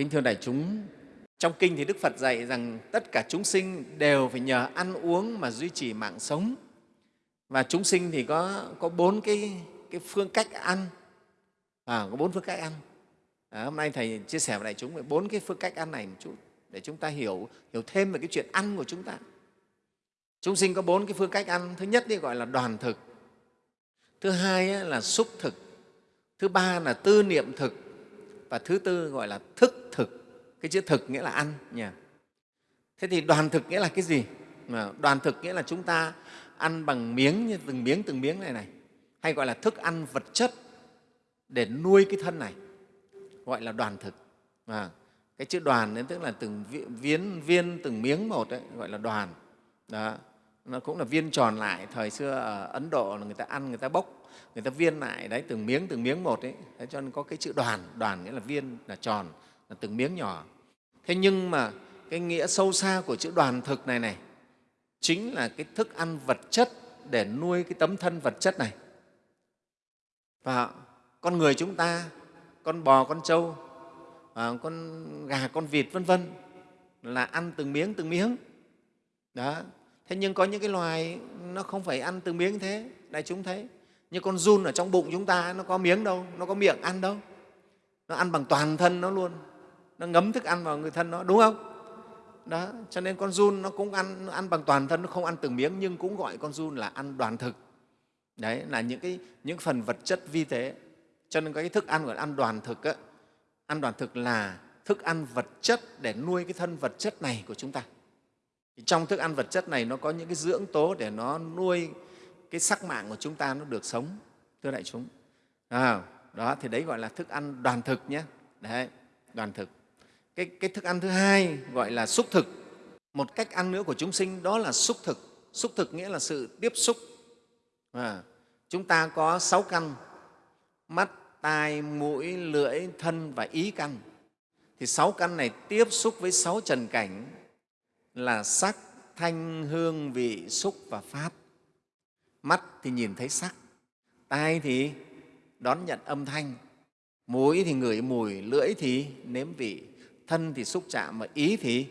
kính thưa đại chúng trong kinh thì đức phật dạy rằng tất cả chúng sinh đều phải nhờ ăn uống mà duy trì mạng sống. Và chúng sinh thì có có bốn cái cái phương cách ăn. À, có bốn phương cách ăn. À, hôm nay thầy chia sẻ với đại chúng về bốn cái phương cách ăn này một chút để chúng ta hiểu hiểu thêm về cái chuyện ăn của chúng ta. Chúng sinh có bốn cái phương cách ăn. Thứ nhất thì gọi là đoàn thực. Thứ hai là xúc thực. Thứ ba là tư niệm thực và thứ tư gọi là thức thực. Cái chữ thực nghĩa là ăn nhỉ thế thì đoàn thực nghĩa là cái gì? Đoàn thực nghĩa là chúng ta ăn bằng miếng như từng miếng từng miếng này này. Hay gọi là thức ăn vật chất để nuôi cái thân này. Gọi là đoàn thực. À, cái chữ đoàn đến tức là từng viên, viên từng miếng một đấy, gọi là đoàn. Đó nó cũng là viên tròn lại. Thời xưa ở ấn độ là người ta ăn, người ta bốc, người ta viên lại. Đấy, từng miếng từng miếng một đấy, cho nên có cái chữ đoàn. Đoàn nghĩa là viên, là tròn, là từng miếng nhỏ. Thế nhưng mà cái nghĩa sâu xa của chữ đoàn thực này này, chính là cái thức ăn vật chất để nuôi cái tấm thân vật chất này. Và con người chúng ta, con bò, con trâu à, con gà, con vịt, vân vân là ăn từng miếng từng miếng. Đó thế nhưng có những cái loài nó không phải ăn từng miếng thế đại chúng thấy. Như con run ở trong bụng chúng ta nó có miếng đâu nó có miệng ăn đâu. Nó ăn bằng toàn thân nó luôn. Nó ngấm thức ăn vào người thân nó đúng không? Đó cho nên con run nó cũng ăn nó ăn bằng toàn thân nó không ăn từng miếng nhưng cũng gọi con run là ăn đoàn thực. Đấy là những cái những phần vật chất vi tế. Cho nên cái thức ăn gọi là ăn đoàn thực á, ăn đoàn thực là thức ăn vật chất để nuôi cái thân vật chất này của chúng ta thì trong thức ăn vật chất này nó có những cái dưỡng tố để nó nuôi cái sắc mạng của chúng ta nó được sống thưa đại chúng. À, đó thì đấy gọi là thức ăn đoàn thực nhé. Đấy đoàn thực. Cái, cái thức ăn thứ hai gọi là xúc thực. Một cách ăn nữa của chúng sinh đó là xúc thực. Xúc thực nghĩa là sự tiếp xúc. À, chúng ta có sáu căn. Mắt tai mũi lưỡi thân và ý căn. Thì sáu căn này tiếp xúc với sáu trần cảnh là sắc thanh hương vị xúc và pháp. Mắt thì nhìn thấy sắc tai thì đón nhận âm thanh mũi thì ngửi mùi lưỡi thì nếm vị thân thì xúc chạm mà ý thì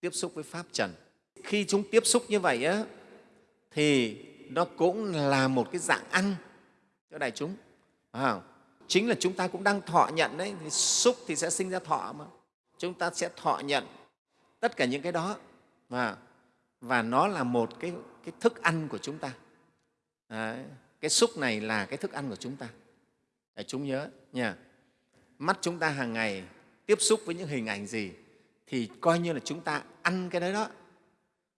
tiếp xúc với pháp trần. Khi chúng tiếp xúc như vậy á, thì nó cũng là một cái dạng ăn cho đại chúng. À, chính là chúng ta cũng đang thọ nhận đấy thì xúc thì sẽ sinh ra thọ mà. Chúng ta sẽ thọ nhận tất cả những cái đó. Và và nó là một cái, cái thức ăn của chúng ta. Đấy, cái xúc này là cái thức ăn của chúng ta. Để chúng nhớ nha. Mắt chúng ta hàng ngày tiếp xúc với những hình ảnh gì thì coi như là chúng ta ăn cái đấy đó.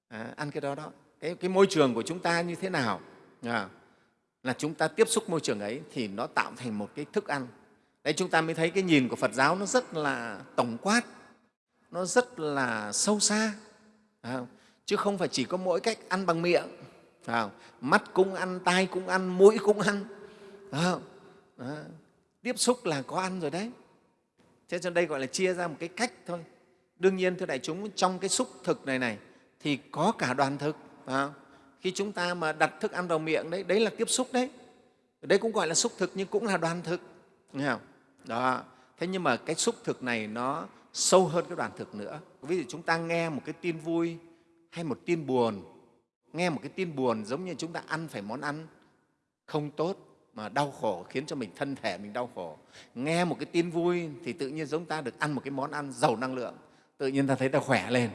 À, ăn cái đó đó. Cái, cái môi trường của chúng ta như thế nào? À, là chúng ta tiếp xúc môi trường ấy thì nó tạo thành một cái thức ăn. Đấy chúng ta mới thấy cái nhìn của phật giáo nó rất là tổng quát nó rất là sâu xa. Chứ không phải chỉ có mỗi cách ăn bằng miệng. Mắt cũng ăn, tai cũng ăn, mũi cũng ăn. Tiếp xúc là có ăn rồi đấy. Thế cho đây gọi là chia ra một cái cách thôi. Đương nhiên thưa đại chúng, trong cái xúc thực này này thì có cả đoàn thực. Khi chúng ta mà đặt thức ăn vào miệng đấy đấy là tiếp xúc đấy. Đấy cũng gọi là xúc thực nhưng cũng là đoàn thực. Nghe không? đó. Thế nhưng mà cái xúc thực này nó sâu hơn cái đoàn thực nữa. Ví dụ chúng ta nghe một cái tin vui hay một tin buồn, nghe một cái tin buồn giống như chúng ta ăn phải món ăn không tốt mà đau khổ, khiến cho mình thân thể mình đau khổ. Nghe một cái tin vui thì tự nhiên giống ta được ăn một cái món ăn giàu năng lượng, tự nhiên ta thấy ta khỏe lên.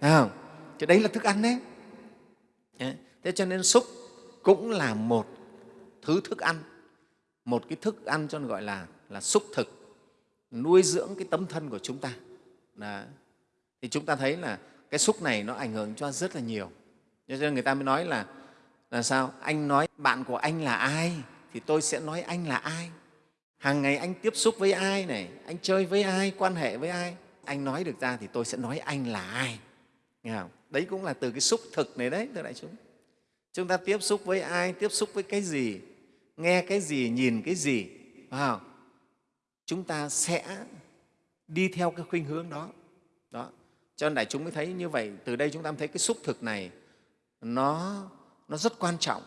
Thấy không? chứ đấy là thức ăn đấy. Thế cho nên xúc cũng là một thứ thức ăn. Một cái thức ăn cho nên gọi là là xúc thực nuôi dưỡng cái tấm thân của chúng ta Đó. thì chúng ta thấy là cái xúc này nó ảnh hưởng cho rất là nhiều cho nên người ta mới nói là là sao anh nói bạn của anh là ai thì tôi sẽ nói anh là ai hàng ngày anh tiếp xúc với ai này, anh chơi với ai, quan hệ với ai, anh nói được ra thì tôi sẽ nói anh là ai Nghe không? đấy cũng là từ cái xúc thực này đấy, thưa đại chúng chúng ta tiếp xúc với ai, tiếp xúc với cái gì, nghe cái gì, nhìn cái gì wow chúng ta sẽ đi theo cái khuynh hướng đó. Đó. Cho nên đại chúng mới thấy như vậy. Từ đây chúng ta thấy cái xúc thực này nó nó rất quan trọng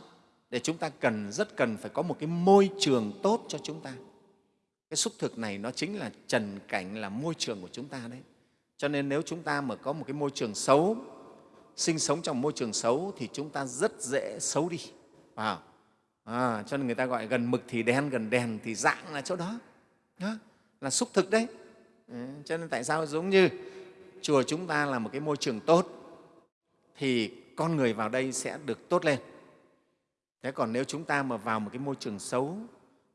để chúng ta cần rất cần phải có một cái môi trường tốt cho chúng ta. Cái xúc thực này nó chính là trần cảnh là môi trường của chúng ta đấy. Cho nên nếu chúng ta mà có một cái môi trường xấu sinh sống trong môi trường xấu thì chúng ta rất dễ xấu đi. Wow. à, cho nên người ta gọi gần mực thì đen gần đèn thì dạng là chỗ đó, đó là xúc thực đấy. Ừ, cho nên tại sao giống như chùa chúng ta là một cái môi trường tốt thì con người vào đây sẽ được tốt lên. Thế còn nếu chúng ta mà vào một cái môi trường xấu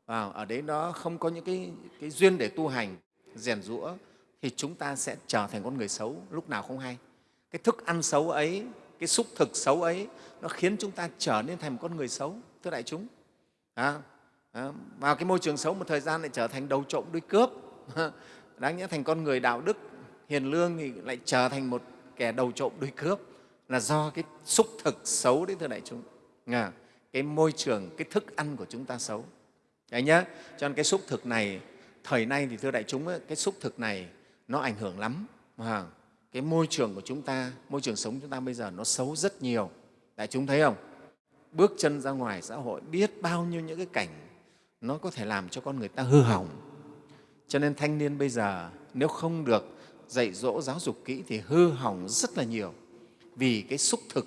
vào ở đấy nó không có những cái, cái duyên để tu hành rèn rũa thì chúng ta sẽ trở thành con người xấu lúc nào không hay. Cái thức ăn xấu ấy cái xúc thực xấu ấy nó khiến chúng ta trở nên thành một con người xấu thưa đại chúng. À, Ờ, vào cái môi trường xấu một thời gian lại trở thành đầu trộm đuôi cướp. Đáng nhẽ thành con người đạo đức hiền lương thì lại trở thành một kẻ đầu trộm đuôi cướp là do cái xúc thực xấu đấy thưa đại chúng. À, cái môi trường cái thức ăn của chúng ta xấu. Đấy nhá cho nên cái xúc thực này thời nay thì thưa đại chúng cái xúc thực này nó ảnh hưởng lắm. À, cái môi trường của chúng ta môi trường sống chúng ta bây giờ nó xấu rất nhiều. Đại chúng thấy không? Bước chân ra ngoài xã hội biết bao nhiêu những cái cảnh nó có thể làm cho con người ta hư hỏng. Cho nên thanh niên bây giờ nếu không được dạy dỗ giáo dục kỹ thì hư hỏng rất là nhiều. Vì cái xúc thực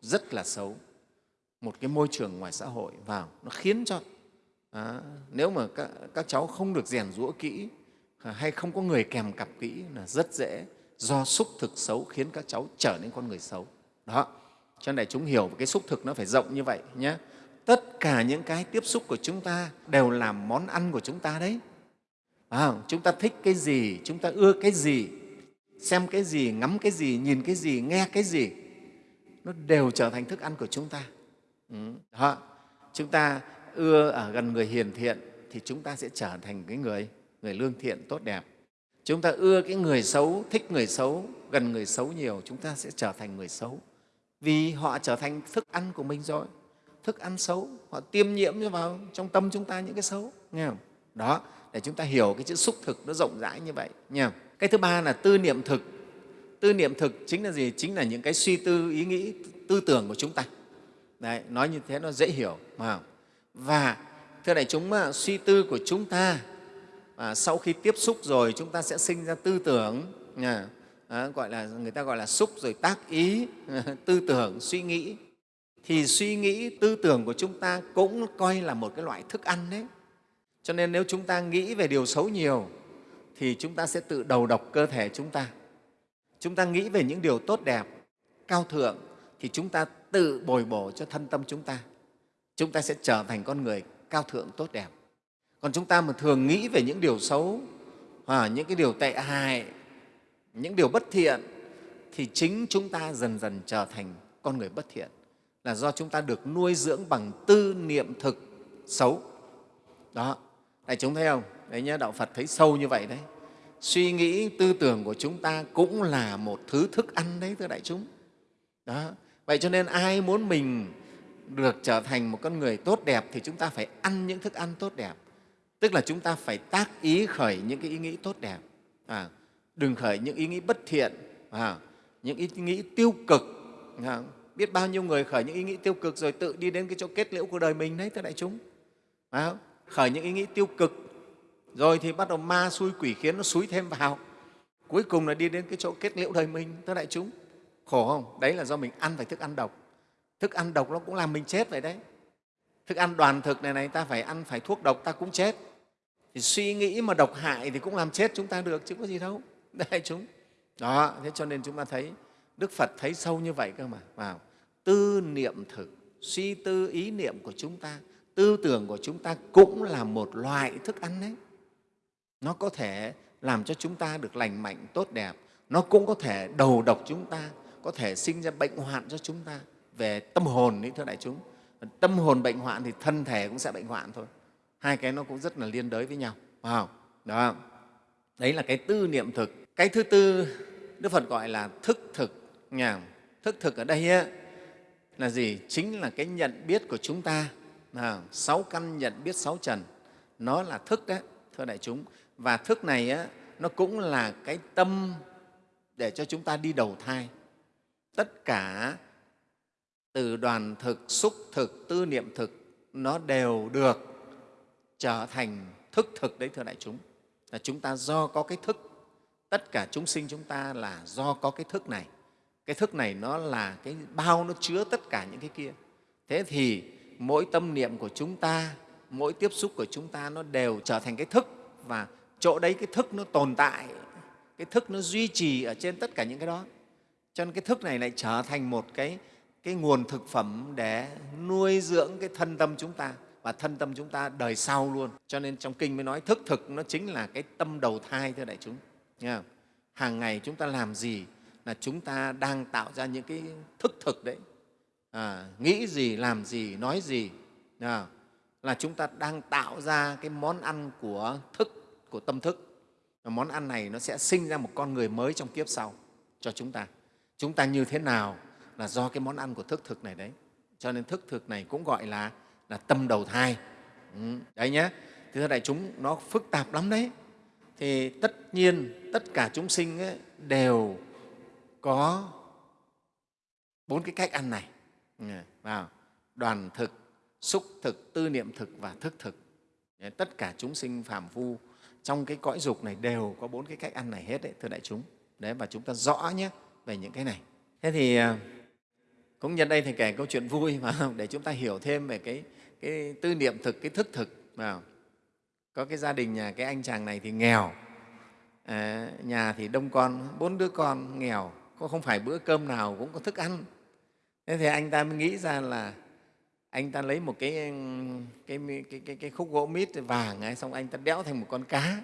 rất là xấu. Một cái môi trường ngoài xã hội vào nó khiến cho à, nếu mà các, các cháu không được rèn rũa kỹ à, hay không có người kèm cặp kỹ là rất dễ do xúc thực xấu khiến các cháu trở nên con người xấu. Đó cho nên chúng hiểu cái xúc thực nó phải rộng như vậy nhé tất cả những cái tiếp xúc của chúng ta đều là món ăn của chúng ta đấy. À, chúng ta thích cái gì chúng ta ưa cái gì xem cái gì ngắm cái gì nhìn cái gì nghe cái gì nó đều trở thành thức ăn của chúng ta. Ừ. đó. chúng ta ưa ở gần người hiền thiện thì chúng ta sẽ trở thành cái người người lương thiện tốt đẹp. Chúng ta ưa cái người xấu thích người xấu gần người xấu nhiều chúng ta sẽ trở thành người xấu. Vì họ trở thành thức ăn của mình rồi thức ăn xấu họ tiêm nhiễm vào trong tâm chúng ta những cái xấu nghe không? Đó để chúng ta hiểu cái chữ xúc thực nó rộng rãi như vậy nha cái thứ ba là tư niệm thực. Tư niệm thực chính là gì? Chính là những cái suy tư ý nghĩ tư tưởng của chúng ta. Đấy, nói như thế nó dễ hiểu mà và thưa đại chúng suy tư của chúng ta à, sau khi tiếp xúc rồi chúng ta sẽ sinh ra tư tưởng à, à, gọi là người ta gọi là xúc rồi tác ý tư tưởng suy nghĩ thì suy nghĩ tư tưởng của chúng ta cũng coi là một cái loại thức ăn đấy. Cho nên nếu chúng ta nghĩ về điều xấu nhiều thì chúng ta sẽ tự đầu độc cơ thể chúng ta. Chúng ta nghĩ về những điều tốt đẹp cao thượng thì chúng ta tự bồi bổ cho thân tâm chúng ta. Chúng ta sẽ trở thành con người cao thượng tốt đẹp. Còn chúng ta mà thường nghĩ về những điều xấu à, những cái điều tệ hại những điều bất thiện thì chính chúng ta dần dần trở thành con người bất thiện là do chúng ta được nuôi dưỡng bằng tư niệm thực xấu. Đó đại chúng thấy không? Đấy nhá đạo phật thấy sâu như vậy đấy. Suy nghĩ tư tưởng của chúng ta cũng là một thứ thức ăn đấy thưa đại chúng. Đó vậy cho nên ai muốn mình được trở thành một con người tốt đẹp thì chúng ta phải ăn những thức ăn tốt đẹp. Tức là chúng ta phải tác ý khởi những cái ý nghĩ tốt đẹp. À, đừng khởi những ý nghĩ bất thiện à, những ý nghĩ tiêu cực à, biết bao nhiêu người khởi những ý nghĩ tiêu cực rồi tự đi đến cái chỗ kết liễu của đời mình đấy thưa đại chúng. À, khởi những ý nghĩ tiêu cực rồi thì bắt đầu ma xui quỷ khiến nó xúi thêm vào. Cuối cùng là đi đến cái chỗ kết liễu đời mình thưa đại chúng. Khổ không? Đấy là do mình ăn phải thức ăn độc. Thức ăn độc nó cũng làm mình chết vậy đấy. Thức ăn đoàn thực này này ta phải ăn phải thuốc độc ta cũng chết. Thì suy nghĩ mà độc hại thì cũng làm chết chúng ta được chứ có gì đâu đại chúng. Đó thế cho nên chúng ta thấy đức phật thấy sâu như vậy cơ mà. Vào tư niệm thực suy tư ý niệm của chúng ta tư tưởng của chúng ta cũng là một loại thức ăn đấy. Nó có thể làm cho chúng ta được lành mạnh tốt đẹp. Nó cũng có thể đầu độc chúng ta có thể sinh ra bệnh hoạn cho chúng ta. Về tâm hồn đấy thưa đại chúng tâm hồn bệnh hoạn thì thân thể cũng sẽ bệnh hoạn thôi. Hai cái nó cũng rất là liên đới với nhau wow. đó. Đấy là cái tư niệm thực. Cái thứ tư đức phật gọi là thức thực nhà thức thực ở đây á, là gì? Chính là cái nhận biết của chúng ta. À, sáu căn nhận biết sáu trần. Nó là thức đấy thưa đại chúng. Và thức này á, nó cũng là cái tâm để cho chúng ta đi đầu thai. Tất cả từ đoàn thực xúc thực tư niệm thực nó đều được trở thành thức thực đấy thưa đại chúng. Là chúng ta do có cái thức. Tất cả chúng sinh chúng ta là do có cái thức này cái thức này nó là cái bao nó chứa tất cả những cái kia. Thế thì mỗi tâm niệm của chúng ta mỗi tiếp xúc của chúng ta nó đều trở thành cái thức. Và chỗ đấy cái thức nó tồn tại cái thức nó duy trì ở trên tất cả những cái đó. Cho nên cái thức này lại trở thành một cái, cái nguồn thực phẩm để nuôi dưỡng cái thân tâm chúng ta. Và thân tâm chúng ta đời sau luôn. Cho nên trong kinh mới nói thức thực nó chính là cái tâm đầu thai thưa đại chúng. Nghe không? hàng ngày chúng ta làm gì là chúng ta đang tạo ra những cái thức thực đấy. À, nghĩ gì làm gì nói gì. À, là chúng ta đang tạo ra cái món ăn của thức của tâm thức. Và món ăn này nó sẽ sinh ra một con người mới trong kiếp sau cho chúng ta. Chúng ta như thế nào là do cái món ăn của thức thực này đấy. Cho nên thức thực này cũng gọi là là tâm đầu thai. Ừ, đấy nhé thưa đại chúng nó phức tạp lắm đấy. Thì tất nhiên tất cả chúng sinh ấy, đều có bốn cái cách ăn này. Vào. Đoàn thực xúc thực tư niệm thực và thức thực. Tất cả chúng sinh phàm phu trong cái cõi dục này đều có bốn cái cách ăn này hết đấy thưa đại chúng. Đấy và chúng ta rõ nhé về những cái này. Thế thì à, cũng nhân đây thì kể câu chuyện vui mà để chúng ta hiểu thêm về cái, cái tư niệm thực cái thức thực vào. Có cái gia đình nhà cái anh chàng này thì nghèo. À, nhà thì đông con bốn đứa con nghèo có không phải bữa cơm nào cũng có thức ăn. Thế thì anh ta mới nghĩ ra là anh ta lấy một cái cái cái, cái, cái khúc gỗ mít vàng ấy, xong anh ta đẽo thành một con cá.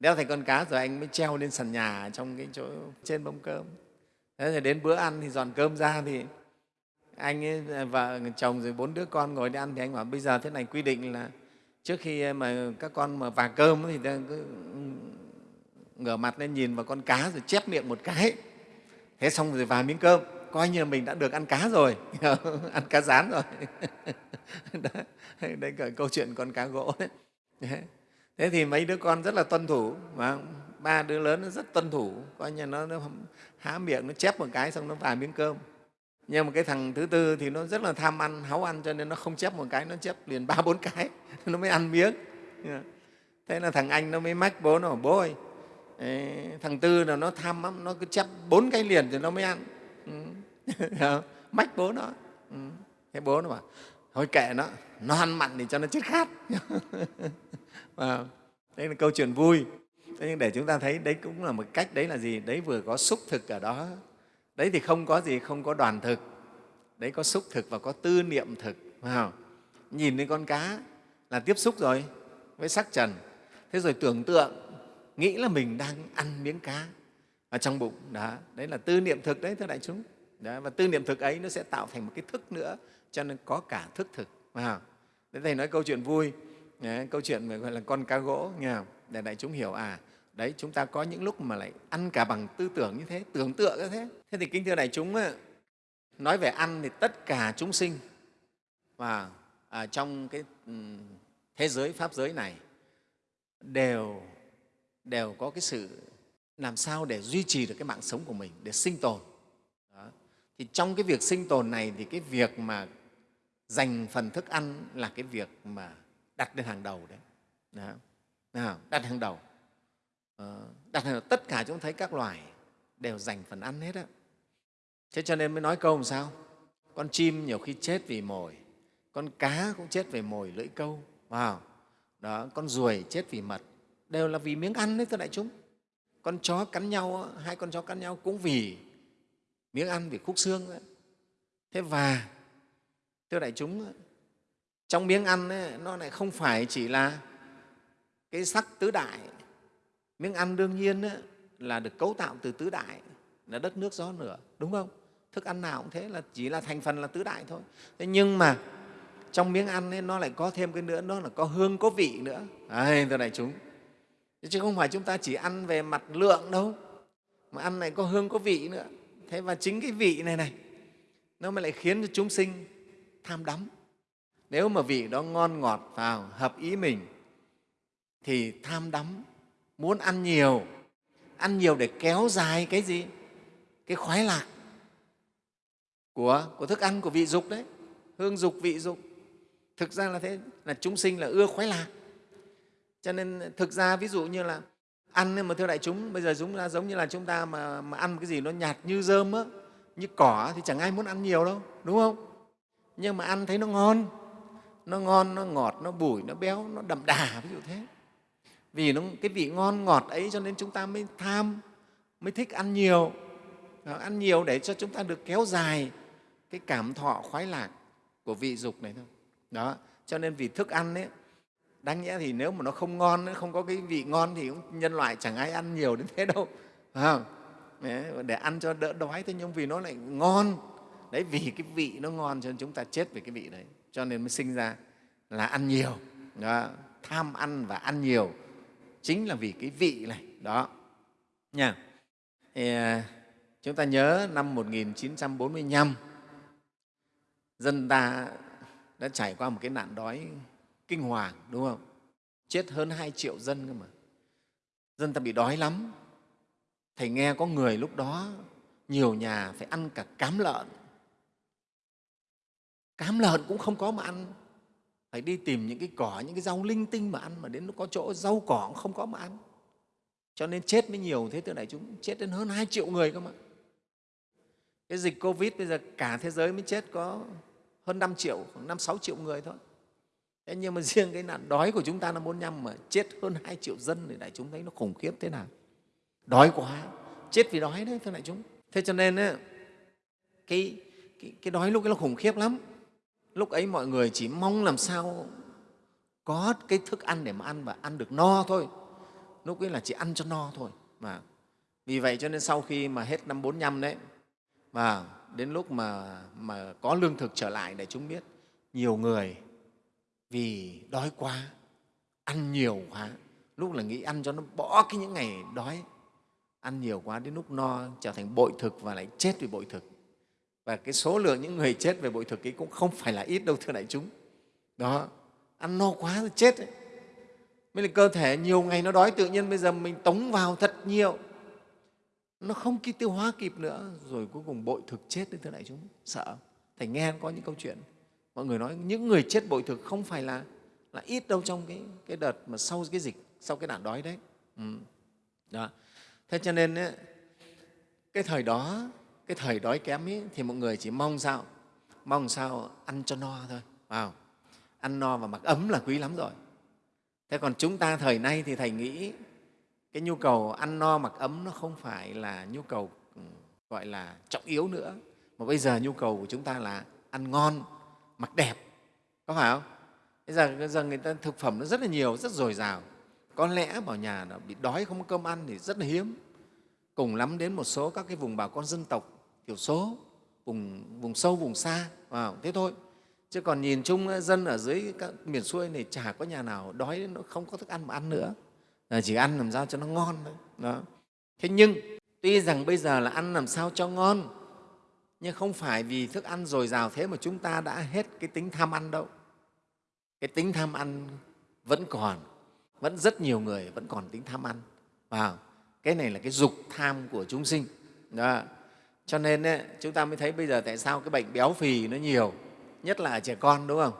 Đeo thành con cá rồi anh mới treo lên sàn nhà trong cái chỗ trên bông cơm. Thế rồi đến bữa ăn thì dọn cơm ra thì anh ấy, vợ chồng rồi bốn đứa con ngồi đi ăn thì anh bảo bây giờ thế này quy định là trước khi mà các con mà vàng cơm thì cứ ngửa mặt lên nhìn vào con cá rồi chép miệng một cái. Thế xong rồi vào miếng cơm coi như là mình đã được ăn cá rồi. Ăn cá rán rồi. Đấy, đấy cả câu chuyện con cá gỗ đấy. Thế thì mấy đứa con rất là tuân thủ và ba đứa lớn nó rất tuân thủ. Coi như nó, nó há miệng nó chép một cái xong nó vào miếng cơm. Nhưng mà cái thằng thứ tư thì nó rất là tham ăn háu ăn cho nên nó không chép một cái nó chép liền ba bốn cái. Nó mới ăn miếng. Thế là thằng anh nó mới mách bố nó bảo bố ơi thằng tư là nó tham lắm nó cứ chép bốn cái liền thì nó mới ăn. Ừ. mách bố nó. Ừ. thế bố nó bảo thôi kệ nó nó ăn mặn thì cho nó chết khát. À, đấy là câu chuyện vui. Thế nhưng để chúng ta thấy đấy cũng là một cách đấy là gì? Đấy vừa có xúc thực ở đó. Đấy thì không có gì không có đoàn thực. Đấy có xúc thực và có tư niệm thực phải nhìn thấy con cá là tiếp xúc rồi với sắc trần. Thế rồi tưởng tượng nghĩ là mình đang ăn miếng cá ở trong bụng đó đấy là tư niệm thực đấy thưa đại chúng đó, và tư niệm thực ấy nó sẽ tạo thành một cái thức nữa cho nên có cả thức thực phải đấy Thế Thầy nói câu chuyện vui, đấy, câu chuyện về gọi là con cá gỗ, nghe không? để đại chúng hiểu à, đấy chúng ta có những lúc mà lại ăn cả bằng tư tưởng như thế, tưởng tượng như thế. Thế thì kính thưa đại chúng, nói về ăn thì tất cả chúng sinh và à, trong cái thế giới, pháp giới này đều, đều có cái sự làm sao để duy trì được cái mạng sống của mình, để sinh tồn. Đó. Thì trong cái việc sinh tồn này thì cái việc mà dành phần thức ăn là cái việc mà đặt lên hàng đầu đấy Đó. Nào, đặt hàng đầu ờ, đặt hàng đầu tất cả chúng thấy các loài đều dành phần ăn hết á thế cho nên mới nói câu làm sao con chim nhiều khi chết vì mồi con cá cũng chết vì mồi lưỡi câu wow. đó con ruồi chết vì mật đều là vì miếng ăn đấy thưa đại chúng. Con chó cắn nhau hai con chó cắn nhau cũng vì miếng ăn vì khúc xương đấy thế và thưa đại chúng trong miếng ăn ấy, nó lại không phải chỉ là cái sắc tứ đại. Miếng ăn đương nhiên ấy, là được cấu tạo từ tứ đại là đất nước gió lửa đúng không? Thức ăn nào cũng thế là chỉ là thành phần là tứ đại thôi. Thế nhưng mà trong miếng ăn ấy, nó lại có thêm cái nữa nó là có hương có vị nữa. Đấy thưa đại chúng chứ không phải chúng ta chỉ ăn về mặt lượng đâu. Mà ăn này có hương có vị nữa. Thế và chính cái vị này này nó mới lại khiến cho chúng sinh tham đắm. Nếu mà vị đó ngon ngọt vào hợp ý mình thì tham đắm muốn ăn nhiều ăn nhiều để kéo dài cái gì? Cái khoái lạc của, của thức ăn của vị dục đấy. Hương dục vị dục. Thực ra là thế là chúng sinh là ưa khoái lạc cho nên thực ra ví dụ như là ăn mà thưa đại chúng bây giờ chúng ta giống như là chúng ta mà, mà ăn cái gì nó nhạt như rơm á như cỏ thì chẳng ai muốn ăn nhiều đâu đúng không? Nhưng mà ăn thấy nó ngon nó ngon nó ngọt nó bùi nó béo nó đậm đà ví dụ thế. Vì nó cái vị ngon ngọt ấy cho nên chúng ta mới tham mới thích ăn nhiều. Ăn nhiều để cho chúng ta được kéo dài cái cảm thọ khoái lạc của vị dục này thôi. Đó cho nên vì thức ăn ấy đáng nhẽ thì nếu mà nó không ngon không có cái vị ngon thì cũng nhân loại chẳng ai ăn nhiều đến thế đâu. Phải để ăn cho đỡ đói thế nhưng vì nó lại ngon. Đấy vì cái vị nó ngon cho nên chúng ta chết về cái vị đấy. Cho nên mới sinh ra là ăn nhiều. Đó. tham ăn và ăn nhiều chính là vì cái vị này. Đó. Nha. Thì, à, chúng ta nhớ năm 1945 dân ta đã trải qua một cái nạn đói kinh hoàng, đúng không? Chết hơn hai triệu dân cơ mà. Dân ta bị đói lắm. Thầy nghe có người lúc đó, nhiều nhà phải ăn cả cám lợn. Cám lợn cũng không có mà ăn. Phải đi tìm những cái cỏ, những cái rau linh tinh mà ăn, mà đến lúc có chỗ rau cỏ cũng không có mà ăn. Cho nên chết mới nhiều, thế từ đại chúng chết đến hơn hai triệu người cơ mà. Cái dịch covid bây giờ cả thế giới mới chết có hơn 5 triệu, khoảng 5 6 triệu người thôi thế nhưng mà riêng cái nạn đói của chúng ta là 45 mà chết hơn 2 triệu dân thì đại chúng thấy nó khủng khiếp thế nào? Đói quá chết vì đói đấy thưa đại chúng. Thế cho nên ấy, cái, cái, cái đói lúc ấy nó khủng khiếp lắm. Lúc ấy mọi người chỉ mong làm sao có cái thức ăn để mà ăn và ăn được no thôi. Lúc ấy là chỉ ăn cho no thôi mà. Vì vậy cho nên sau khi mà hết năm 45 đấy và đến lúc mà, mà có lương thực trở lại để chúng biết nhiều người vì đói quá, ăn nhiều quá. Lúc là nghĩ ăn cho nó bỏ cái những ngày đói. Ăn nhiều quá đến lúc no, trở thành bội thực và lại chết vì bội thực. Và cái số lượng những người chết về bội thực ấy cũng không phải là ít đâu, thưa đại chúng. Đó, ăn no quá rồi chết ấy. mới là cơ thể nhiều ngày nó đói tự nhiên bây giờ mình tống vào thật nhiều. Nó không kịp tiêu hóa kịp nữa. Rồi cuối cùng bội thực chết đấy, thưa đại chúng. Sợ thầy nghe có những câu chuyện mọi người nói những người chết bội thực không phải là là ít đâu trong cái, cái đợt mà sau cái dịch sau cái nạn đói đấy. Ừ. đó. Thế cho nên ấy, cái thời đó cái thời đói kém ấy, thì mọi người chỉ mong sao? Mong sao ăn cho no thôi vào ăn no và mặc ấm là quý lắm rồi. Thế còn chúng ta thời nay thì thầy nghĩ cái nhu cầu ăn no mặc ấm nó không phải là nhu cầu ừ, gọi là trọng yếu nữa. Mà bây giờ nhu cầu của chúng ta là ăn ngon mặc đẹp có phải không? Bây giờ, bây giờ người ta thực phẩm nó rất là nhiều rất dồi dào. Có lẽ bảo nhà nó bị đói không có cơm ăn thì rất là hiếm. Cùng lắm đến một số các cái vùng bà con dân tộc thiểu số vùng vùng sâu vùng xa vào thế thôi. Chứ còn nhìn chung ờ, dân ở dưới các miền xuôi này chả có nhà nào đói nó không có thức ăn mà ăn nữa. Ờ, chỉ ăn làm sao cho nó ngon thôi đó. Thế nhưng tuy rằng bây giờ là ăn làm sao cho ngon nhưng không phải vì thức ăn dồi dào thế mà chúng ta đã hết cái tính tham ăn đâu. Cái tính tham ăn vẫn còn vẫn rất nhiều người vẫn còn tính tham ăn. Vào cái này là cái dục tham của chúng sinh. Đó. cho nên ấy, chúng ta mới thấy bây giờ tại sao cái bệnh béo phì nó nhiều nhất là ở trẻ con đúng không?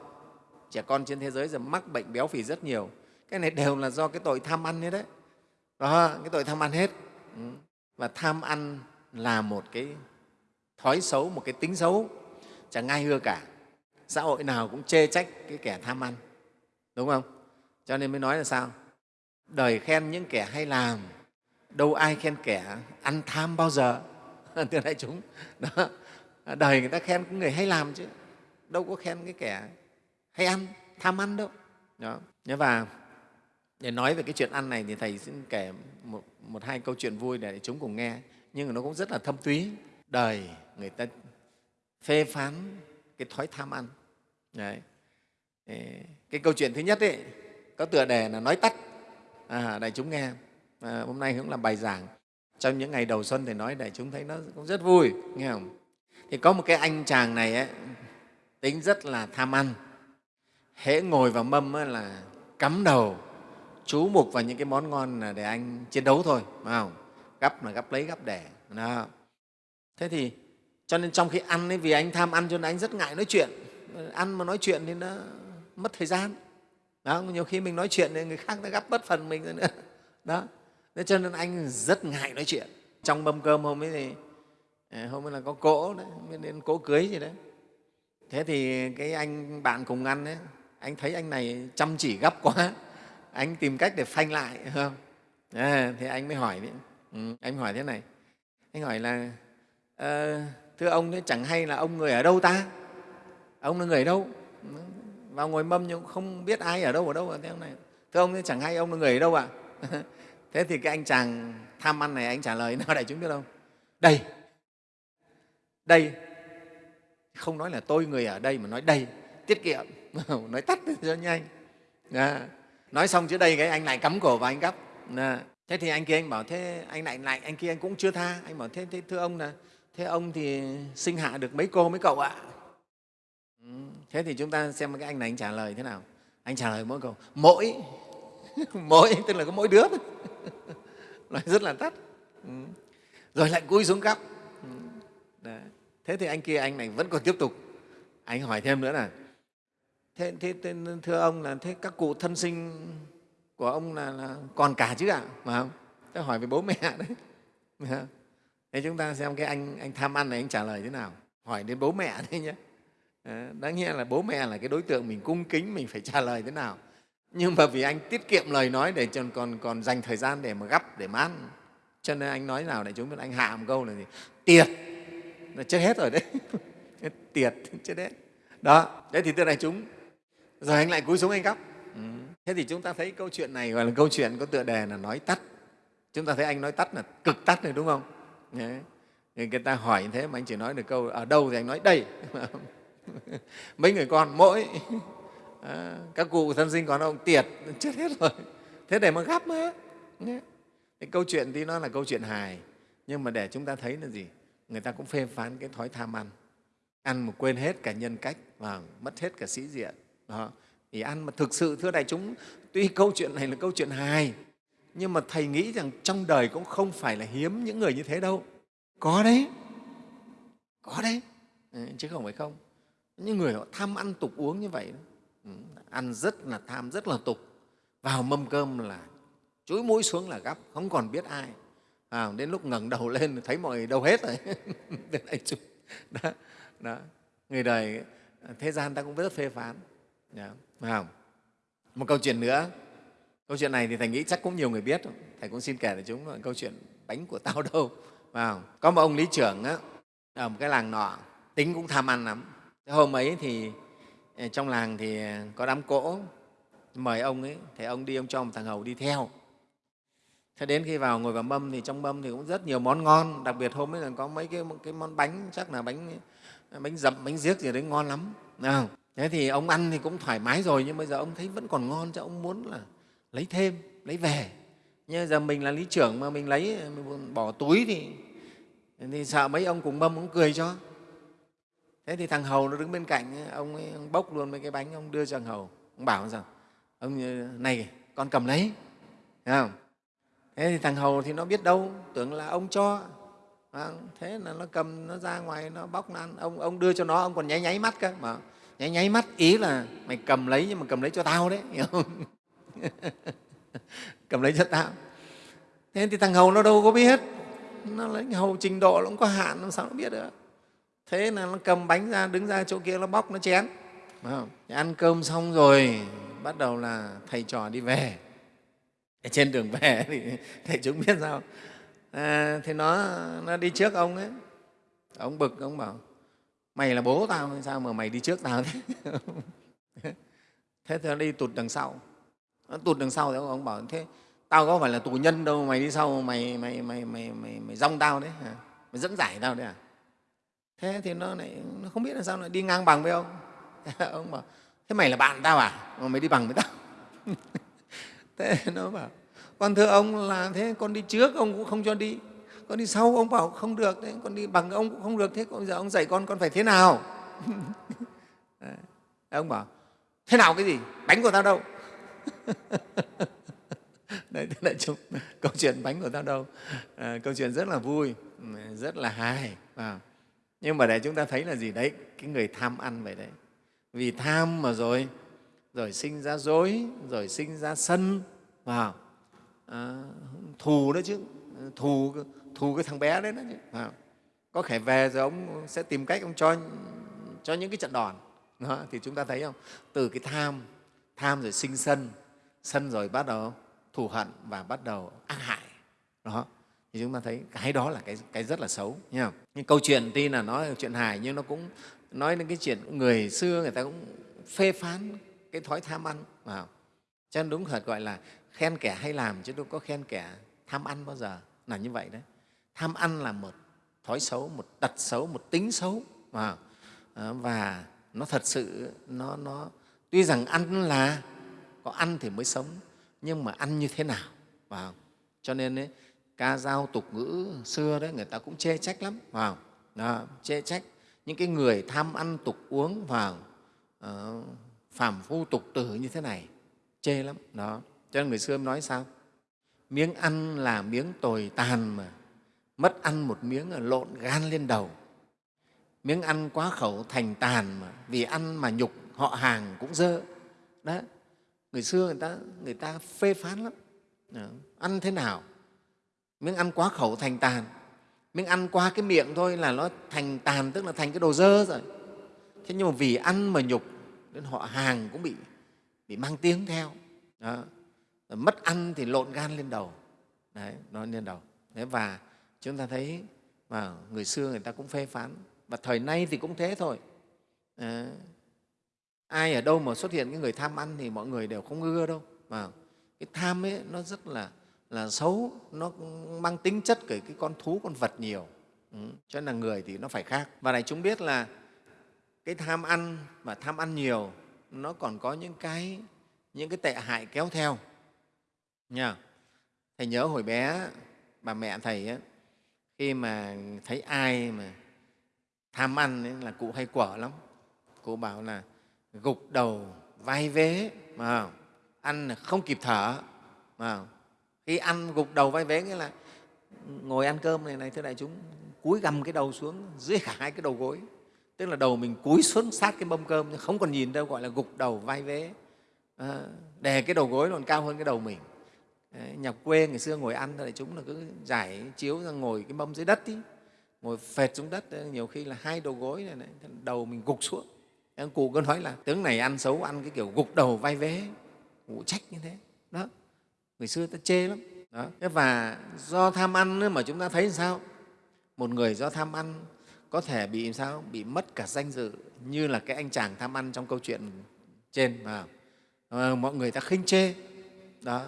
Trẻ con trên thế giới giờ mắc bệnh béo phì rất nhiều. Cái này đều là do cái tội tham ăn hết đấy. Đó cái tội tham ăn hết. Ừ. Và tham ăn là một cái thói xấu một cái tính xấu chẳng ai ưa cả. Xã hội nào cũng chê trách cái kẻ tham ăn đúng không? Cho nên mới nói là sao? Đời khen những kẻ hay làm đâu ai khen kẻ ăn tham bao giờ. Thưa đại chúng đó. Đời người ta khen cái người hay làm chứ đâu có khen cái kẻ hay ăn tham ăn đâu. Đó. Và để nói về cái chuyện ăn này thì thầy xin kể một, một hai câu chuyện vui để chúng cùng nghe nhưng mà nó cũng rất là thâm túy. Đời người ta phê phán cái thói tham ăn. Đấy. cái câu chuyện thứ nhất ấy, có tựa đề là nói tắt. À, đại chúng nghe. À, hôm nay cũng là bài giảng. Trong những ngày đầu xuân thì nói đại chúng thấy nó cũng rất vui nghe không? Thì có một cái anh chàng này ấy, tính rất là tham ăn. Hễ ngồi vào mâm ấy là cắm đầu chú mục vào những cái món ngon là để anh chiến đấu thôi phải không? Gắp là gắp lấy gắp đẻ đó. thế thì cho nên trong khi ăn ấy, vì anh tham ăn cho nên anh rất ngại nói chuyện. Ăn mà nói chuyện thì nó mất thời gian. Đó nhiều khi mình nói chuyện thì người khác đã gấp bất phần mình nữa. Đó. Thế cho nên anh rất ngại nói chuyện. Trong mâm cơm hôm ấy thì à, hôm ấy là có cỗ đấy đến cỗ cưới gì đấy. Thế thì cái anh bạn cùng ăn đấy anh thấy anh này chăm chỉ gấp quá. Anh tìm cách để phanh lại không? À, thì anh mới hỏi đấy. Ừ, anh hỏi thế này. Anh hỏi là à, thưa ông thế chẳng hay là ông người ở đâu ta? Ông là người ở đâu? Vào ngồi mâm nhưng không biết ai ở đâu ở đâu ở thế ông này. Thưa ông thế chẳng hay ông là người ở đâu ạ? À? thế thì cái anh chàng tham ăn này anh trả lời nào đại chúng biết không? Đây. Đây. Không nói là tôi người ở đây mà nói đây. Tiết kiệm. Nói tắt cho nhanh. À, nói xong chữ đây cái anh lại cắm cổ và anh gấp à, dạ. thế thì anh kia anh bảo thế anh lại lại anh kia anh cũng chưa tha. Anh bảo thế, thế thưa ông là thế ông thì sinh hạ được mấy cô mấy cậu ạ? Ừ, thế thì chúng ta xem cái anh này anh trả lời thế nào. Anh trả lời mỗi câu mỗi. Mỗi tức là có mỗi đứa nói rất là tắt. Ừ. rồi lại cúi xuống cắp ừ. Đấy. thế thì anh kia anh này vẫn còn tiếp tục. Anh hỏi thêm nữa là thế, thế, thế thưa ông là thế các cụ thân sinh của ông là, là còn cả chứ ạ? Mà không? Thế hỏi về bố mẹ đấy thế chúng ta xem cái anh anh tham ăn này anh trả lời thế nào? Hỏi đến bố mẹ đấy nhé ờ, đáng nghe là bố mẹ là cái đối tượng mình cung kính, mình phải trả lời thế nào? Nhưng mà vì anh tiết kiệm lời nói để còn còn còn dành thời gian để mà gấp để mà ăn. Cho nên anh nói nào để chúng biết anh hạ một câu là gì? Tiệt. Là chết hết rồi đấy. Tiệt, chết hết. Đó đấy thì thưa đại chúng rồi anh lại cúi xuống anh gấp ừ. thế thì chúng ta thấy câu chuyện này gọi là câu chuyện có tựa đề là nói tắt. Chúng ta thấy anh nói tắt là cực tắt này đúng không người ta hỏi như thế mà anh chỉ nói được câu ở đâu thì anh nói đây? Mấy người con mỗi. À, các cụ thân sinh còn ông tiệt chết hết rồi. Thế để mà gắp mà cái câu chuyện thì nó là câu chuyện hài nhưng mà để chúng ta thấy là gì? Người ta cũng phê phán cái thói tham ăn. Ăn mà quên hết cả nhân cách và mất hết cả sĩ diện. Đó. thì ăn mà thực sự thưa đại chúng tuy câu chuyện này là câu chuyện hài nhưng mà thầy nghĩ rằng trong đời cũng không phải là hiếm những người như thế đâu. Có đấy. Có đấy. Ừ, chứ không phải không. Những người họ tham ăn tục uống như vậy ừ, ăn rất là tham rất là tục. Vào mâm cơm là chúi mũi xuống là gắp không còn biết ai. À, đến lúc ngẩng đầu lên thấy mọi người đâu hết rồi. Đó, đó. người đời thế gian ta cũng rất phê phán. Dạ, đó, không? một câu chuyện nữa câu chuyện này thì thầy nghĩ chắc cũng nhiều người biết thầy cũng xin kể để chúng là câu chuyện bánh của tao đâu vào có một ông lý trưởng á, ở một cái làng nọ tính cũng tham ăn lắm. Hôm ấy thì ờ, trong làng thì ờ, có đám cỗ mời ông ấy thì ông đi ông cho một thằng hầu đi theo. Thế đến khi vào ngồi vào mâm thì trong mâm thì cũng rất nhiều món ngon đặc biệt hôm ấy là có mấy cái, cái món bánh chắc là bánh bánh dập, bánh giếc gì đấy ngon lắm thế thì ông ăn thì cũng thoải mái rồi nhưng bây giờ ông thấy vẫn còn ngon cho ông muốn là lấy thêm lấy về. Nhưng giờ mình là lý trưởng mà mình lấy mình bỏ túi thì thì sợ mấy ông cùng mâm cũng cười cho. Thế thì thằng hầu nó đứng bên cạnh ông, ấy, ông bốc luôn mấy cái bánh ông đưa cho thằng hầu. Ông bảo rằng ông này con cầm lấy. Thấy không? thế thì thằng hầu thì nó biết đâu tưởng là ông cho. Thế là nó cầm nó ra ngoài nó bóc nó ăn. Ông ông đưa cho nó ông còn nháy nháy mắt cơ. Mà nháy nháy mắt ý là mày cầm lấy nhưng mà cầm lấy cho tao đấy hiểu không? cầm lấy cho tao thế thì thằng hầu nó đâu có biết. Nó lấy hầu trình độ nó cũng có hạn làm sao nó biết được. Thế là nó cầm bánh ra đứng ra chỗ kia nó bóc nó chén. Không? ăn cơm xong rồi bắt đầu là thầy trò đi về. Trên đường về thì thầy chúng biết sao. À, thì nó nó đi trước ông ấy. Ông bực ông bảo mày là bố tao sao mà mày đi trước tao thế? Thế thì nó đi tụt đằng sau nó tụt đằng sau thì ông, bảo thế tao có phải là tù nhân đâu mày đi sau mày mày mày mày mày, mày rong tao đấy à? mày dẫn giải tao đấy à? Thế thì nó lại nó không biết là sao lại đi ngang bằng với ông. Ông bảo thế mày là bạn tao à? Mà mày đi bằng với tao. Thế nó bảo con thưa ông là thế con đi trước ông cũng không cho đi. Con đi sau ông bảo không được đấy con đi bằng ông cũng không được. Thế bây giờ ông dạy con con phải thế nào? Ông bảo thế nào cái gì? Đánh của tao đâu. đấy thế là chúng, câu chuyện bánh của tao đâu. À, câu chuyện rất là vui ừ, rất là hài à. nhưng mà để chúng ta thấy là gì đấy cái người tham ăn vậy đấy. Vì tham mà rồi rồi sinh ra dối rồi sinh ra sân vào. À, thù đó chứ thù thù cái thằng bé đấy đó chứ à, có thể về rồi ông sẽ tìm cách ông cho cho những cái trận đòn. Đó, thì chúng ta thấy không? Từ cái tham tham rồi sinh sân sân rồi bắt đầu thù hận và bắt đầu ác hại. Đó thì chúng ta thấy cái đó là cái, cái rất là xấu nhá. nhưng câu chuyện tuy là nói chuyện hài nhưng nó cũng nói đến cái chuyện người xưa người ta cũng phê phán cái thói tham ăn vào. Cho nên đúng thật gọi là khen kẻ hay làm chứ đâu có khen kẻ tham ăn bao giờ là như vậy đấy. Tham ăn là một thói xấu một tật xấu một tính xấu vào. Ờ, và nó thật sự nó, nó tuy rằng ăn là có ăn thì mới sống nhưng mà ăn như thế nào? Vào cho nên ấy, ca dao tục ngữ xưa đấy người ta cũng chê trách lắm vào đó, chê trách. Những cái người tham ăn tục uống vào uh, ờ, phàm phu tục tử như thế này chê lắm. Đó cho nên người xưa nói sao? Miếng ăn là miếng tồi tàn mà mất ăn một miếng là lộn gan lên đầu. Miếng ăn quá khẩu thành tàn mà vì ăn mà nhục họ hàng cũng dơ. Đó người xưa người ta người ta phê phán lắm. Đó. ăn thế nào? Miếng ăn quá khẩu thành tàn. Miếng ăn qua cái miệng thôi là nó thành tàn tức là thành cái đồ dơ rồi. Thế nhưng mà vì ăn mà nhục nên họ hàng cũng bị bị mang tiếng theo. Đó. mất ăn thì lộn gan lên đầu. Đấy nó lên đầu. Đấy và chúng ta thấy mà người xưa người ta cũng phê phán. Và thời nay thì cũng thế thôi. À, ai ở đâu mà xuất hiện cái người tham ăn thì mọi người đều không ưa đâu. Mà cái tham ấy nó rất là là xấu nó mang tính chất cái, cái con thú con vật nhiều. Ừ. cho nên là người thì nó phải khác. Và này chúng biết là cái tham ăn và tham ăn nhiều nó còn có những cái những cái tệ hại kéo theo. Nha thầy nhớ hồi bé bà mẹ thầy ấy, khi mà thấy ai mà tham ăn ấy, là cụ hay quở lắm. Cụ bảo là gục đầu vai vế mà ăn không kịp thở mà khi ăn gục đầu vai vế nghĩa là ngồi ăn cơm này này thưa đại chúng cúi gầm cái đầu xuống dưới cả hai cái đầu gối. Tức là đầu mình cúi xuống sát cái mâm cơm không còn nhìn đâu gọi là gục đầu vai vế. À, đè cái đầu gối còn cao hơn cái đầu mình. Đấy, nhà quê ngày xưa ngồi ăn thì chúng là cứ giải chiếu ra ngồi cái mâm dưới đất ý, ngồi phệt xuống đất. Ờ, nhiều khi là hai đầu gối này, này đầu mình gục xuống em cụ cứ nói là tướng này ăn xấu ăn cái kiểu gục đầu vai vế cụ trách như thế. Đó. Người xưa ta chê lắm. Đó. và do tham ăn nữa mà chúng ta thấy sao? Một người do tham ăn có thể bị sao? Bị mất cả danh dự như là cái anh chàng tham ăn trong câu chuyện trên mà à, ờ, mọi người ta khinh chê. Đó.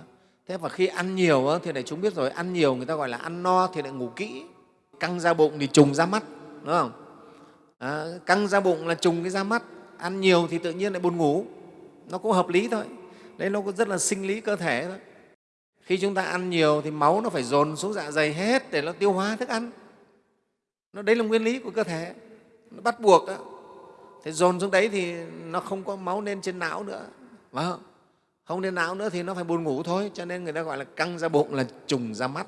Thế và khi ăn nhiều thì để chúng biết rồi ăn nhiều người ta gọi là ăn no thì lại ngủ kỹ. Căng ra bụng thì trùng ra mắt đúng không? À, căng ra bụng là trùng cái ra mắt ăn nhiều thì tự nhiên lại buồn ngủ. Nó cũng hợp lý thôi. Đấy, nó cũng rất là sinh lý cơ thể thôi. Khi chúng ta ăn nhiều thì máu nó phải dồn xuống dạ dày hết để nó tiêu hóa thức ăn. Nó, đấy là nguyên lý của cơ thể. Nó bắt buộc đó. thế dồn xuống đấy thì nó không có máu lên trên não nữa. Phải không? không lên não nữa thì nó phải buồn ngủ thôi. Cho nên người ta gọi là căng ra bụng là trùng ra mắt.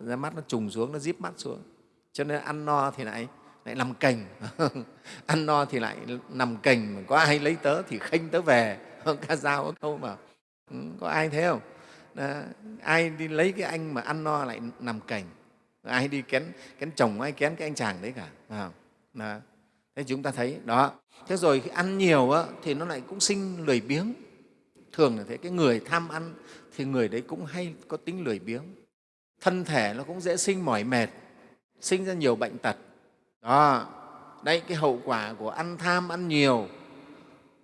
Ra mắt nó trùng xuống, nó díp mắt xuống. Cho nên ăn no thì lại lại nằm cành. Ăn no thì lại nằm cành. Có ai lấy tớ thì khênh tớ về. Ca dao có câu mà. Ừ, có ai thế không? Đó. ai đi lấy cái anh mà ăn no lại nằm cành? Ai đi kén kén chồng ai kén cái anh chàng đấy cả à, đó. thế chúng ta thấy đó. Thế rồi khi ăn nhiều á, thì nó lại cũng sinh lười biếng. Thường là thế cái người tham ăn thì người đấy cũng hay có tính lười biếng. Thân thể nó cũng dễ sinh mỏi mệt sinh ra nhiều bệnh tật đó. Đây cái hậu quả của ăn tham ăn nhiều.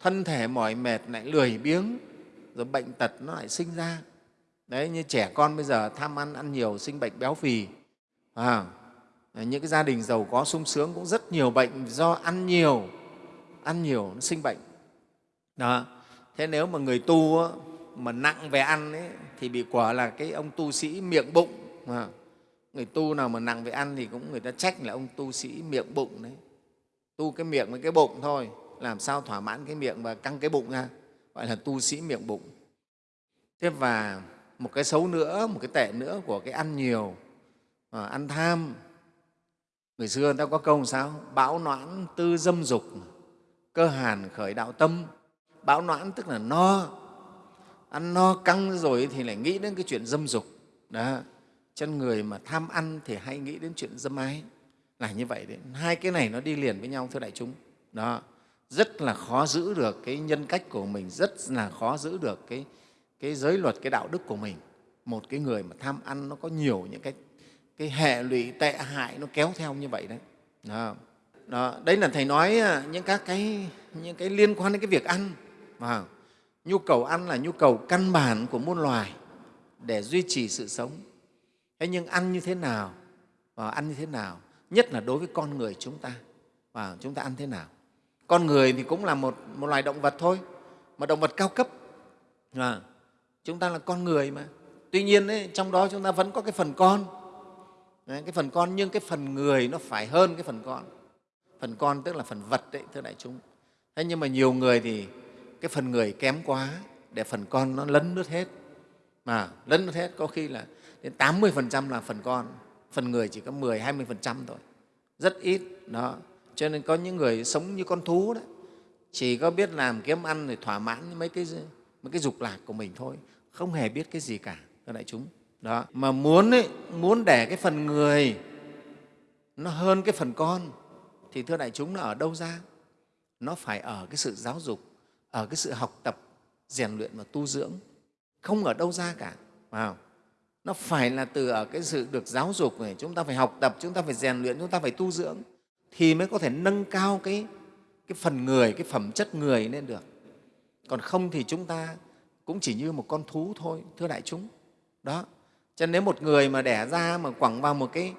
Thân thể mỏi mệt lại lười biếng rồi bệnh tật nó lại sinh ra. Đấy như trẻ con bây giờ tham ăn ăn nhiều sinh bệnh béo phì. À, những cái gia đình giàu có sung sướng cũng rất nhiều bệnh do ăn nhiều. Ăn nhiều nó sinh bệnh. Đó. Thế nếu mà người tu mà nặng về ăn ấy, thì bị quả là cái ông tu sĩ miệng bụng. À, người tu nào mà nặng về ăn thì cũng người ta trách là ông tu sĩ miệng bụng đấy. Tu cái miệng với cái bụng thôi làm sao thỏa mãn cái miệng và căng cái bụng ra gọi là tu sĩ miệng bụng. Thế và một cái xấu nữa một cái tệ nữa của cái ăn nhiều à, ăn tham. Người xưa người ta có câu sao? Bão noãn tư dâm dục cơ hàn khởi đạo tâm. Bão noãn tức là no. Ăn no căng rồi thì lại nghĩ đến cái chuyện dâm dục. Đó chân người mà tham ăn thì hay nghĩ đến chuyện dâm ái. Là như vậy đấy. Hai cái này nó đi liền với nhau thưa đại chúng. Đó. Rất là khó giữ được cái nhân cách của mình rất là khó giữ được cái, cái giới luật cái đạo đức của mình. Một cái người mà tham ăn nó có nhiều những cái, cái hệ lụy tệ hại nó kéo theo như vậy đấy. Đó. Đó, đấy là thầy nói à, những các cái những cái liên quan đến cái việc ăn. Mà nhu cầu ăn là nhu cầu căn bản của muôn loài để duy trì sự sống thế nhưng ăn như thế nào và ăn như thế nào nhất là đối với con người chúng ta và chúng ta ăn thế nào? Con người thì cũng là một, một loài động vật thôi mà động vật cao cấp. À, chúng ta là con người mà. Tuy nhiên ấy, trong đó chúng ta vẫn có cái phần con. Đấy, cái phần con nhưng cái phần người nó phải hơn cái phần con. Phần con tức là phần vật đấy thưa đại chúng. Thế nhưng mà nhiều người thì cái phần người kém quá để phần con nó lấn lướt hết. Mà lấn lướt hết có khi là đến 80 là phần con phần người chỉ có 10 20 thôi. Rất ít đó. Cho nên có những người sống như con thú đấy chỉ có biết làm kiếm ăn để thỏa mãn mấy cái mấy cái dục lạc của mình thôi không hề biết cái gì cả thưa đại chúng. Đó. Mà muốn ấy, muốn để cái phần người nó hơn cái phần con thì thưa đại chúng nó ở đâu ra? Nó phải ở cái sự giáo dục ở cái sự học tập rèn luyện và tu dưỡng. Không ở đâu ra cả vào nó phải là từ ở cái sự được giáo dục này chúng ta phải học tập chúng ta phải rèn luyện chúng ta phải tu dưỡng thì mới có thể nâng cao cái, cái phần người cái phẩm chất người lên được. Còn không thì chúng ta cũng chỉ như một con thú thôi thưa đại chúng. Đó. Cho nên nếu một người mà đẻ ra mà quẳng vào một cái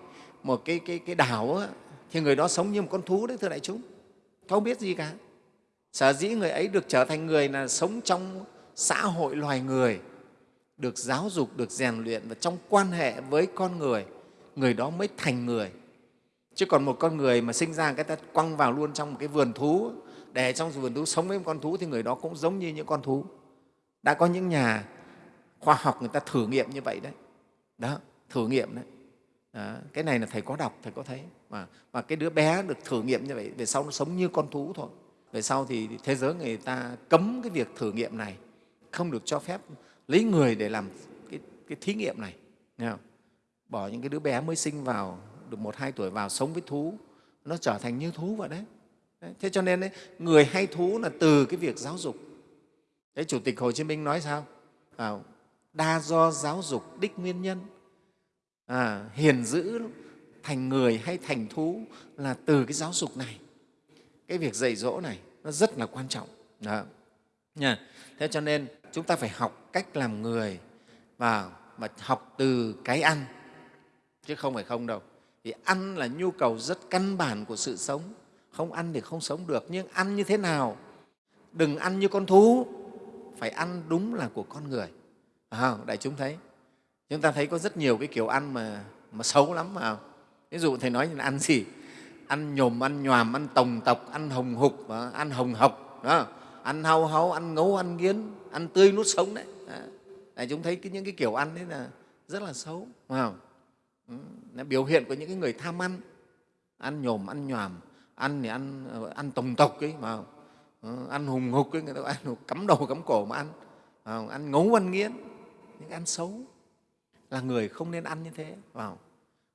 một cái cái cái đảo á, thì người đó sống như một con thú đấy thưa đại chúng. Không biết gì cả. Sở dĩ người ấy được trở thành người là sống trong xã hội loài người được giáo dục, được rèn luyện và trong quan hệ với con người người đó mới thành người. Chứ còn một con người mà sinh ra cái ta quăng vào luôn trong một cái vườn thú, để trong vườn thú sống với một con thú thì người đó cũng giống như những con thú. Đã có những nhà khoa học người ta thử nghiệm như vậy đấy. Đó, thử nghiệm đấy. Đó. cái này là thầy có đọc, thầy có thấy. Mà mà cái đứa bé được thử nghiệm như vậy, về sau nó sống như con thú thôi. Về sau thì thế giới người ta cấm cái việc thử nghiệm này, không được cho phép lấy người để làm cái, cái thí nghiệm này nghe không? bỏ những cái đứa bé mới sinh vào được một hai tuổi vào sống với thú nó trở thành như thú vậy đấy, đấy. thế cho nên đấy, người hay thú là từ cái việc giáo dục đấy chủ tịch hồ chí minh nói sao à, đa do giáo dục đích nguyên nhân à, hiền dữ thành người hay thành thú là từ cái giáo dục này cái việc dạy dỗ này nó rất là quan trọng đó. Nha. thế cho nên chúng ta phải học cách làm người và mà học từ cái ăn chứ không phải không đâu. Vì ăn là nhu cầu rất căn bản của sự sống. Không ăn thì không sống được nhưng ăn như thế nào? Đừng ăn như con thú phải ăn đúng là của con người. À, đại chúng thấy. Chúng ta thấy có rất nhiều cái kiểu ăn mà mà xấu lắm mà ví dụ thầy nói là ăn gì? Ăn nhồm ăn nhòm ăn tồng tộc ăn hồng hục ăn hồng hộc đó ăn hau hau ăn ngấu ăn nghiến ăn tươi nuốt sống đấy. À, chúng thấy cái, những cái kiểu ăn đấy là rất là xấu phải không? Ừ, biểu hiện của những cái người tham ăn. Ăn nhồm ăn nhòm ăn thì ăn ờ, ăn tổng tộc ấy mà ừ, ăn hùng hục ấy người ta ăn cắm đầu cắm cổ mà ăn ăn ngấu ăn nghiến những ăn xấu. Là người không nên ăn như thế vào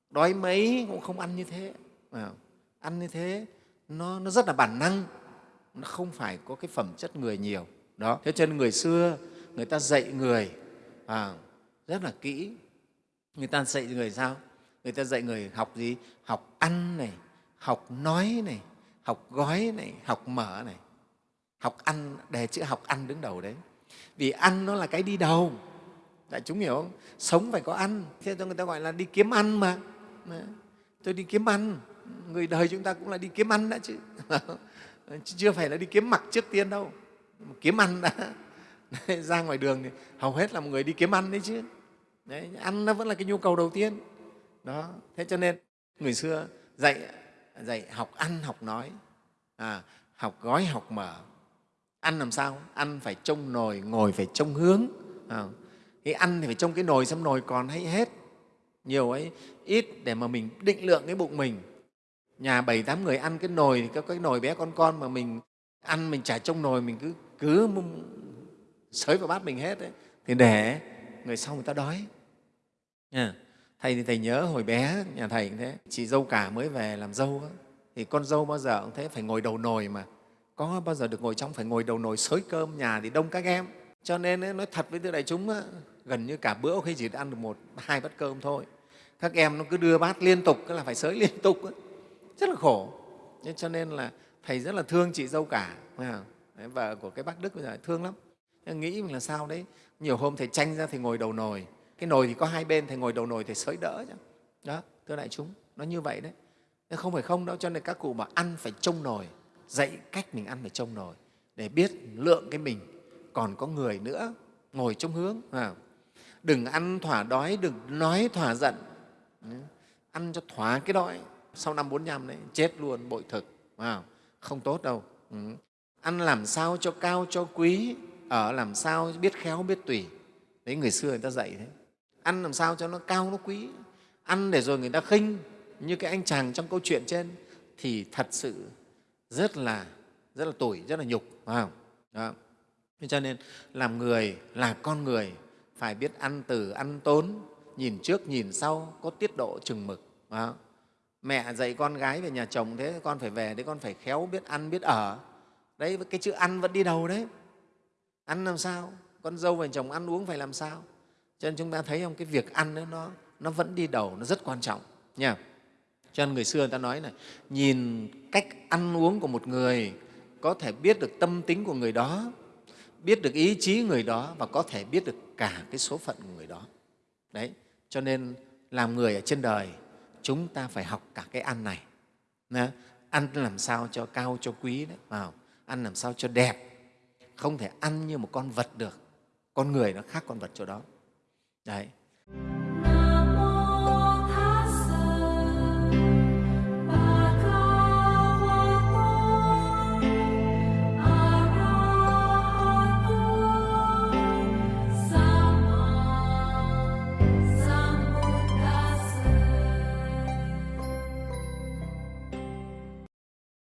đói mấy cũng không ăn như thế vào ăn như thế nó, nó rất là bản năng nó không phải có cái phẩm chất người nhiều. Đó. Thế cho nên người xưa người ta dạy người à, rất là kỹ. Người ta dạy người sao? Người ta dạy người học gì? Học ăn này học nói này học gói này học mở này. Học ăn đề chữ học ăn đứng đầu đấy. Vì ăn nó là cái đi đầu. Đại chúng hiểu không? Sống phải có ăn. Thế cho người ta gọi là đi kiếm ăn mà. Tôi đi kiếm ăn. Người đời chúng ta cũng là đi kiếm ăn đã chứ. Ờ, chưa phải là đi kiếm mặc trước tiên đâu. Kiếm ăn đã. Ra ngoài đường thì hầu hết là một người đi kiếm ăn đấy chứ. Đấy, ăn nó vẫn là cái nhu cầu đầu tiên. Đó thế cho nên người xưa dạy dạy học ăn học nói. À, học gói học mở. Ăn làm sao? Ăn phải trông nồi ngồi phải trông hướng. À, cái ăn thì phải trông cái nồi xem nồi còn hay hết. Nhiều ấy ít để mà mình định lượng cái bụng mình nhà bảy tám người ăn cái nồi thì có cái nồi bé con con mà mình ăn mình chả trong nồi mình cứ cứ sới vào bát mình hết ấy, thì để người sau người ta đói. À, thầy thì thầy nhớ hồi bé nhà thầy cũng thế. Chị dâu cả mới về làm dâu đó, thì con dâu bao giờ cũng thế phải ngồi đầu nồi mà. Có bao giờ được ngồi trong phải ngồi đầu nồi sới cơm nhà thì đông các em. Cho nên ấy, nói thật với thưa đại chúng á, gần như cả bữa khi chỉ ăn được một hai bát cơm thôi. Các em nó cứ đưa bát liên tục cứ là phải sới liên tục ấy rất là khổ. Cho nên là thầy rất là thương chị dâu cả vợ của cái bác đức bây giờ thương lắm. Nghĩ mình là sao đấy? Nhiều hôm thầy tranh ra thì ngồi đầu nồi. Cái nồi thì có hai bên, thầy ngồi đầu nồi, thầy sới đỡ chứ đó, thưa đại chúng, nó như vậy đấy. Nhưng không phải không đâu, cho nên các cụ mà ăn phải trông nồi. Dạy cách mình ăn phải trông nồi, để biết lượng cái mình. Còn có người nữa, ngồi trong hướng à. đừng ăn thỏa đói, đừng nói thỏa giận. Ăn cho thỏa cái đói sau năm bốn năm đấy, chết luôn, bội thực wow. không tốt đâu ừ. ăn làm sao cho cao, cho quý, ở làm sao biết khéo, biết tùy đấy, người xưa người ta dạy thế ăn làm sao cho nó cao, nó quý ăn để rồi người ta khinh như cái anh chàng trong câu chuyện trên, thì thật sự rất là rất là tủi, rất là nhục phải không đó. cho nên, làm người, là con người, phải biết ăn từ, ăn tốn, nhìn trước, nhìn sau, có tiết độ chừng mực đó mẹ dạy con gái về nhà chồng thế con phải về đấy con phải khéo biết ăn biết ở. Đấy cái chữ ăn vẫn đi đầu đấy. Ăn làm sao? Con dâu và chồng ăn uống phải làm sao? Cho nên chúng ta thấy không? Cái việc ăn đó, nó, nó vẫn đi đầu nó rất quan trọng nha. Cho nên người xưa người ta nói này nhìn cách ăn uống của một người có thể biết được tâm tính của người đó biết được ý chí người đó và có thể biết được cả cái số phận của người đó. Đấy cho nên làm người ở trên đời chúng ta phải học cả cái ăn này. Ăn làm sao cho cao, cho quý đấy, vào. Ăn làm sao cho đẹp. Không thể ăn như một con vật được. Con người nó khác con vật chỗ đó. Đấy.